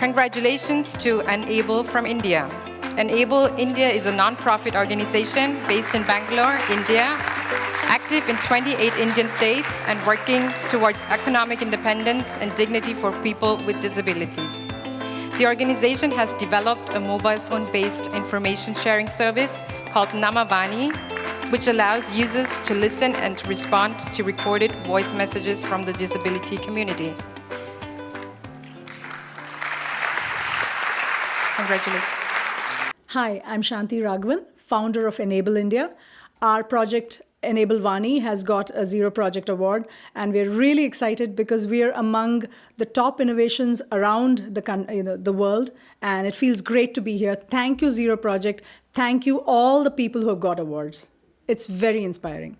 Congratulations to Enable from India. Enable India is a non-profit organization based in Bangalore, India, active in 28 Indian states and working towards economic independence and dignity for people with disabilities. The organization has developed a mobile phone-based information sharing service called Enable Vani, which allows users to listen and respond to recorded voice messages from the disability community. Congratulations. Hi, I'm Shanti Raghavan, founder of Enable India. Our project Enable Vani has got a Zero Project Award, and we're really excited because we are among the top innovations around the, you know, the world, and it feels great to be here. Thank you, Zero Project. Thank you, all the people who have got awards. It's very inspiring.